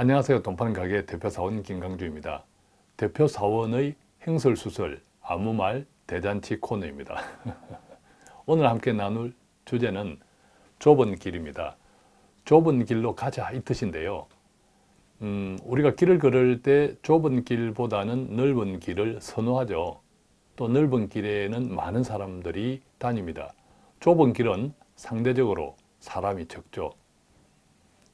안녕하세요. 돈파는 가게 대표사원 김강주입니다. 대표사원의 행설수설 아무말 대잔치 코너입니다. 오늘 함께 나눌 주제는 좁은 길입니다. 좁은 길로 가자 이 뜻인데요. 음, 우리가 길을 걸을 때 좁은 길보다는 넓은 길을 선호하죠. 또 넓은 길에는 많은 사람들이 다닙니다. 좁은 길은 상대적으로 사람이 적죠.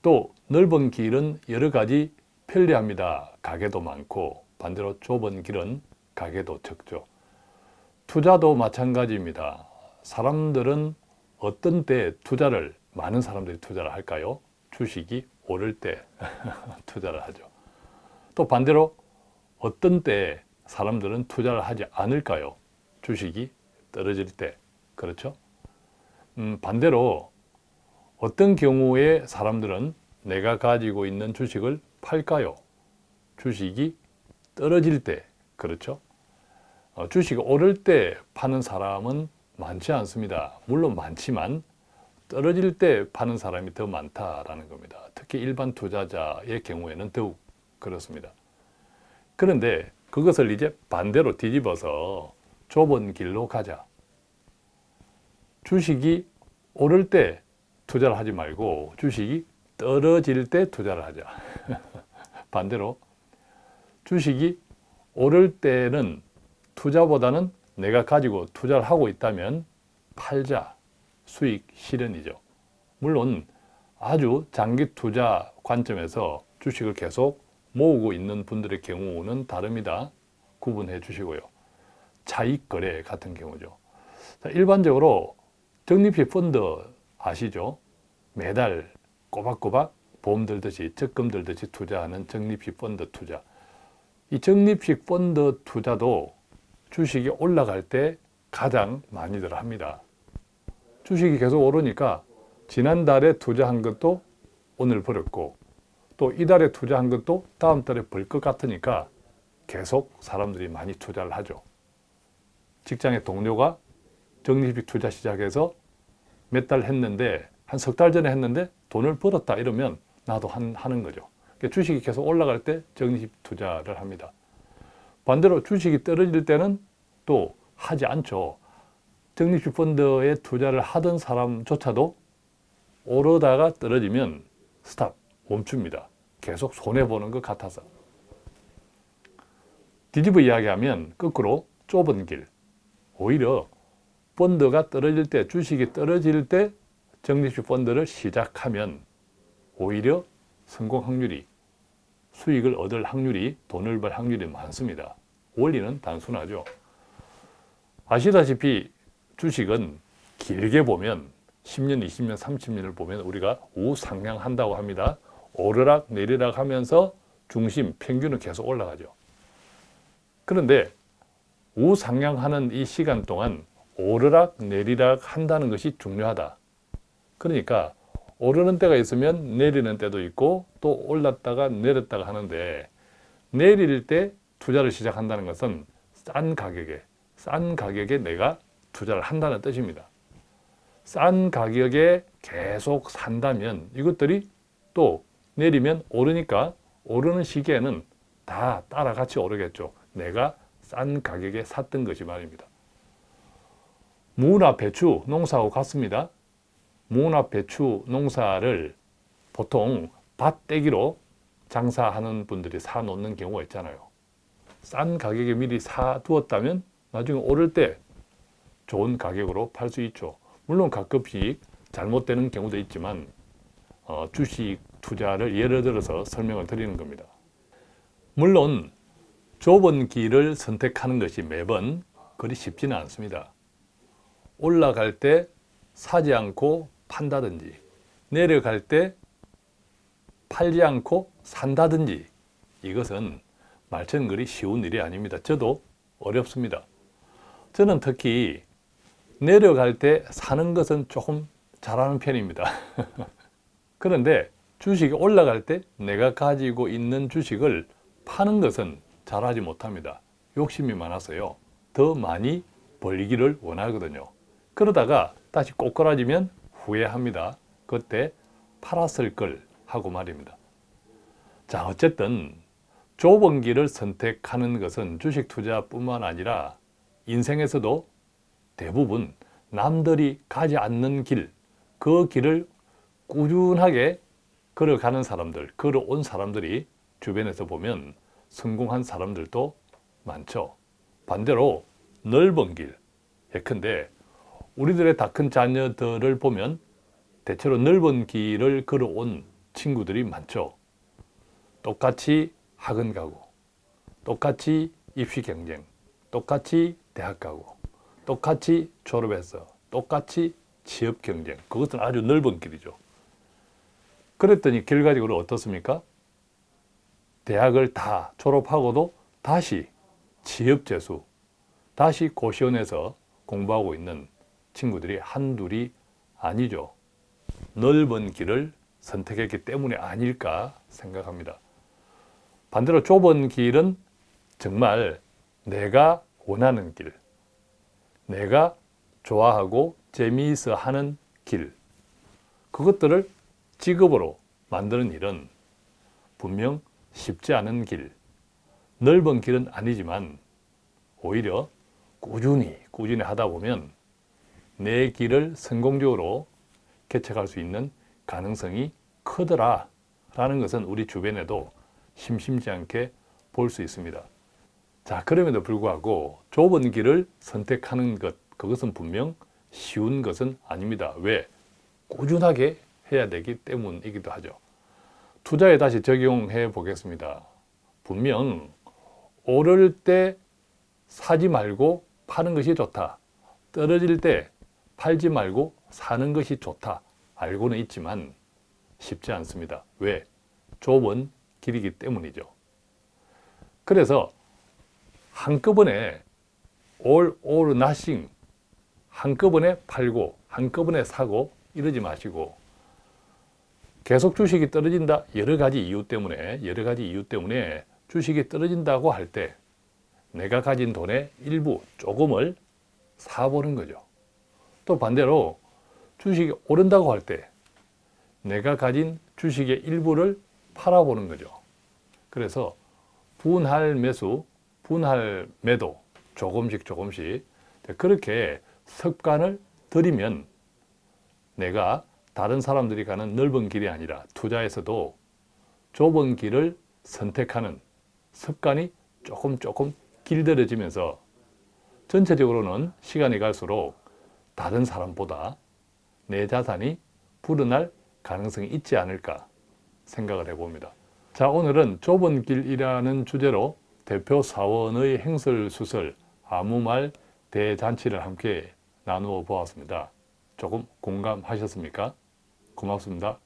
또 넓은 길은 여러 가지 편리합니다. 가게도 많고 반대로 좁은 길은 가게도 적죠. 투자도 마찬가지입니다. 사람들은 어떤 때 투자를 많은 사람들이 투자를 할까요? 주식이 오를 때 투자를 하죠. 또 반대로 어떤 때 사람들은 투자를 하지 않을까요? 주식이 떨어질 때 그렇죠? 음, 반대로 어떤 경우에 사람들은 내가 가지고 있는 주식을 팔까요? 주식이 떨어질 때 그렇죠? 어, 주식이 오를 때 파는 사람은 많지 않습니다. 물론 많지만 떨어질 때 파는 사람이 더 많다라는 겁니다. 특히 일반 투자자의 경우에는 더욱 그렇습니다. 그런데 그것을 이제 반대로 뒤집어서 좁은 길로 가자. 주식이 오를 때 투자를 하지 말고 주식이 떨어질 때 투자를 하자. 반대로 주식이 오를 때는 투자보다는 내가 가지고 투자를 하고 있다면 팔자, 수익 실현이죠. 물론 아주 장기 투자 관점에서 주식을 계속 모으고 있는 분들의 경우는 다릅니다. 구분해 주시고요. 차익 거래 같은 경우죠. 일반적으로 적립식 펀드 아시죠? 매달 꼬박꼬박 보험 들듯이 적금 들듯이 투자하는 적립식 펀드 투자. 이 적립식 펀드 투자도 주식이 올라갈 때 가장 많이들 합니다. 주식이 계속 오르니까 지난달에 투자한 것도 오늘 버렸고 또 이달에 투자한 것도 다음 달에 벌 것 같으니까 계속 사람들이 많이 투자를 하죠. 직장의 동료가 적립식 투자 시작해서 몇 달 했는데 한 석 달 전에 했는데 돈을 벌었다 이러면 나도 한, 하는 거죠. 그러니까 주식이 계속 올라갈 때 적립식 투자를 합니다. 반대로 주식이 떨어질 때는 또 하지 않죠. 적립식 펀드에 투자를 하던 사람조차도 오르다가 떨어지면 스탑, 멈춥니다. 계속 손해보는 것 같아서. 뒤집어 이야기하면 거꾸로 좁은 길, 오히려 펀드가 떨어질 때, 주식이 떨어질 때 적립식 펀드를 시작하면 오히려 성공 확률이, 수익을 얻을 확률이, 돈을 벌 확률이 많습니다. 원리는 단순하죠. 아시다시피 주식은 길게 보면 10년, 20년, 30년을 보면 우리가 우상향한다고 합니다. 오르락 내리락 하면서 중심, 평균은 계속 올라가죠. 그런데 우상향하는 이 시간 동안 오르락 내리락 한다는 것이 중요하다. 그러니까 오르는 때가 있으면 내리는 때도 있고 또 올랐다가 내렸다가 하는데 내릴 때 투자를 시작한다는 것은 싼 가격에 싼 가격에 내가 투자를 한다는 뜻입니다. 싼 가격에 계속 산다면 이것들이 또 내리면 오르니까 오르는 시기에는 다 따라 같이 오르겠죠. 내가 싼 가격에 샀던 것이 말입니다. 무나 배추 농사하고 같습니다. 무나 배추 농사를 보통 밭대기로 장사하는 분들이 사놓는 경우가 있잖아요. 싼 가격에 미리 사두었다면 나중에 오를 때 좋은 가격으로 팔 수 있죠. 물론 가끔씩 잘못되는 경우도 있지만 어, 주식 투자를 예를 들어서 설명을 드리는 겁니다. 물론 좁은 길을 선택하는 것이 매번 그리 쉽지는 않습니다. 올라갈 때 사지 않고 판다든지 내려갈 때 팔지 않고 산다든지 이것은 그리 쉬운 일이 아닙니다. 저도 어렵습니다. 저는 특히 내려갈 때 사는 것은 조금 잘하는 편입니다. 그런데 주식이 올라갈 때 내가 가지고 있는 주식을 파는 것은 잘하지 못합니다. 욕심이 많아서요. 더 많이 벌기를 원하거든요. 그러다가 다시 꼬꾸라지면 후회합니다. 그때 팔았을 걸 하고 말입니다. 자 어쨌든 좁은 길을 선택하는 것은 주식 투자뿐만 아니라 인생에서도 대부분 남들이 가지 않는 길, 그 길을 꾸준하게 걸어가는 사람들, 걸어온 사람들이 주변에서 보면 성공한 사람들도 많죠. 반대로 넓은 길, 예컨대 우리들의 다 큰 자녀들을 보면 대체로 넓은 길을 걸어온 친구들이 많죠. 똑같이 학원 가고, 똑같이 입시 경쟁, 똑같이 대학 가고, 똑같이 졸업해서, 똑같이 취업 경쟁. 그것은 아주 넓은 길이죠. 그랬더니 결과적으로 어떻습니까? 대학을 다 졸업하고도 다시 취업 재수, 다시 고시원에서 공부하고 있는 친구들이 한둘이 아니죠. 넓은 길을 선택했기 때문이 아닐까 생각합니다. 반대로 좁은 길은 정말 내가 원하는 길, 내가 좋아하고 재미있어 하는 길, 그것들을 직업으로 만드는 일은 분명 쉽지 않은 길, 넓은 길은 아니지만 오히려 꾸준히 꾸준히 하다 보면 내 길을 성공적으로 개척할 수 있는 가능성이 크더라 라는 것은 우리 주변에도 심심치 않게 볼 수 있습니다. 자 그럼에도 불구하고 좁은 길을 선택하는 것 그것은 분명 쉬운 것은 아닙니다. 왜? 꾸준하게 해야 되기 때문이기도 하죠. 투자에 다시 적용해 보겠습니다. 분명 오를 때 사지 말고 파는 것이 좋다. 떨어질 때 팔지 말고 사는 것이 좋다. 알고는 있지만 쉽지 않습니다. 왜? 좁은 길이기 때문이죠. 그래서 한꺼번에 all or nothing 한꺼번에 팔고 한꺼번에 사고 이러지 마시고 계속 주식이 떨어진다 여러 가지 이유 때문에 여러 가지 이유 때문에 주식이 떨어진다고 할 때 내가 가진 돈의 일부 조금을 사보는 거죠. 또 반대로 주식이 오른다고 할 때 내가 가진 주식의 일부를 팔아보는 거죠. 그래서 분할 매수, 분할 매도 조금씩 조금씩 그렇게 습관을 들이면 내가 다른 사람들이 가는 넓은 길이 아니라 투자에서도 좁은 길을 선택하는 습관이 조금 조금 길들여지면서 전체적으로는 시간이 갈수록 다른 사람보다 내 자산이 불어날 가능성이 있지 않을까 생각을 해봅니다. 자 오늘은 좁은 길이라는 주제로 대표 사원의 행설수설 아무 말 대잔치를 함께 나누어 보았습니다. 조금 공감하셨습니까? 고맙습니다.